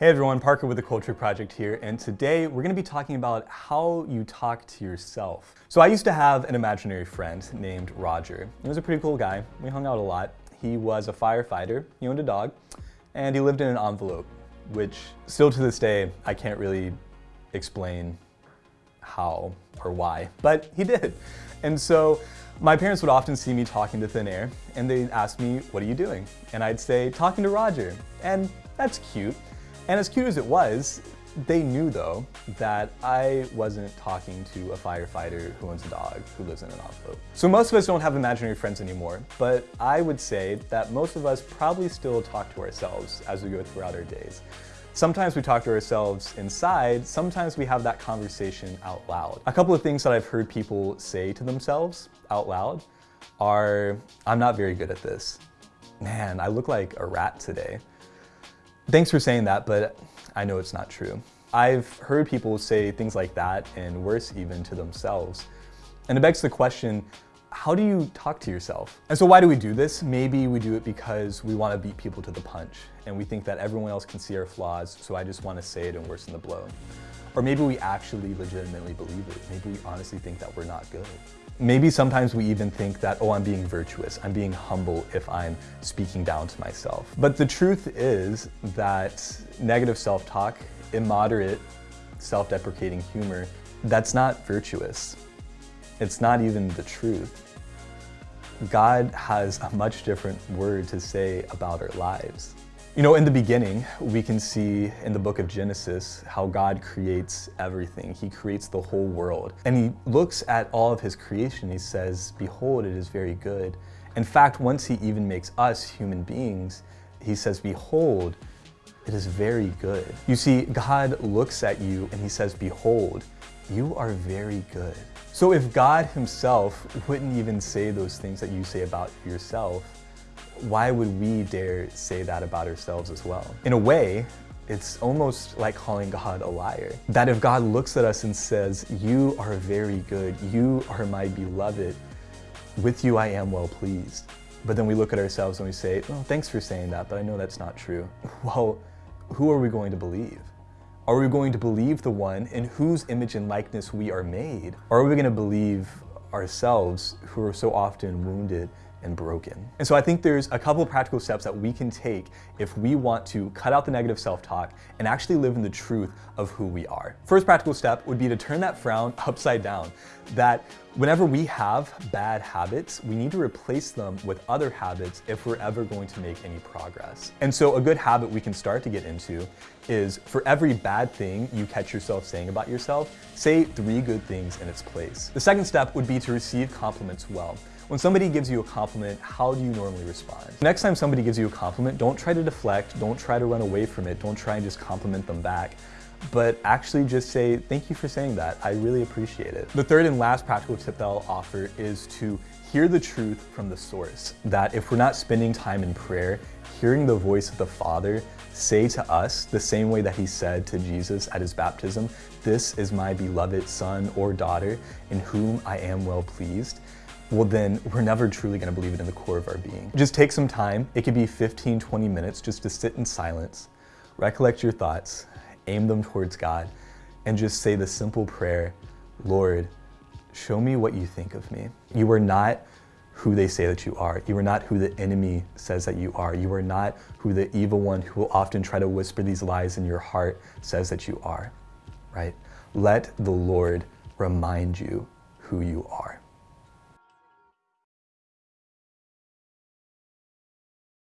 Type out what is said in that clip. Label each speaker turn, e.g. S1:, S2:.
S1: Hey everyone, Parker with the Culture Project here, and today we're going to be talking about how you talk to yourself. So I used to have an imaginary friend named Roger. He was a pretty cool guy. We hung out a lot. He was a firefighter, he owned a dog, and he lived in an envelope, which still to this day, I can't really explain how or why, but he did. And so my parents would often see me talking to thin air and they'd ask me, what are you doing? And I'd say, talking to Roger. And that's cute. And as cute as it was, they knew though that I wasn't talking to a firefighter who owns a dog who lives in an envelope. So most of us don't have imaginary friends anymore, but I would say that most of us probably still talk to ourselves as we go throughout our days. Sometimes we talk to ourselves inside, sometimes we have that conversation out loud. A couple of things that I've heard people say to themselves out loud are, I'm not very good at this. Man, I look like a rat today. Thanks for saying that, but I know it's not true. I've heard people say things like that and worse even to themselves. And it begs the question, how do you talk to yourself? And so why do we do this? Maybe we do it because we want to beat people to the punch and we think that everyone else can see our flaws, so I just want to say it and worsen the blow. Or maybe we actually legitimately believe it. Maybe we honestly think that we're not good. Maybe sometimes we even think that, oh, I'm being virtuous, I'm being humble if I'm speaking down to myself. But the truth is that negative self-talk, immoderate, self-deprecating humor, that's not virtuous. It's not even the truth. God has a much different word to say about our lives. You know, in the beginning, we can see in the book of Genesis how God creates everything. He creates the whole world. And he looks at all of his creation, he says, behold, it is very good. In fact, once he even makes us human beings, he says, behold, it is very good. You see, God looks at you and he says, behold, you are very good. So if God himself wouldn't even say those things that you say about yourself, why would we dare say that about ourselves as well? In a way, it's almost like calling God a liar. That if God looks at us and says, you are very good, you are my beloved, with you I am well pleased. But then we look at ourselves and we say, well, thanks for saying that, but I know that's not true. Well, who are we going to believe? Are we going to believe the one in whose image and likeness we are made? Or are we going to believe ourselves who are so often wounded and broken. And so I think there's a couple of practical steps that we can take if we want to cut out the negative self-talk and actually live in the truth of who we are. First practical step would be to turn that frown upside down. That whenever we have bad habits, we need to replace them with other habits if we're ever going to make any progress. And so a good habit we can start to get into is for every bad thing you catch yourself saying about yourself, say three good things in its place. The second step would be to receive compliments well. When somebody gives you a compliment, how do you normally respond? Next time somebody gives you a compliment, don't try to deflect, don't try to run away from it, don't try and just compliment them back but actually just say, thank you for saying that. I really appreciate it. The third and last practical tip that I'll offer is to hear the truth from the source. That if we're not spending time in prayer, hearing the voice of the Father say to us the same way that he said to Jesus at his baptism, this is my beloved son or daughter in whom I am well pleased, well then we're never truly gonna believe it in the core of our being. Just take some time. It could be 15, 20 minutes just to sit in silence, recollect your thoughts, aim them towards God, and just say the simple prayer, Lord, show me what you think of me. You are not who they say that you are. You are not who the enemy says that you are. You are not who the evil one who will often try to whisper these lies in your heart says that you are, right? Let the Lord remind you who you are.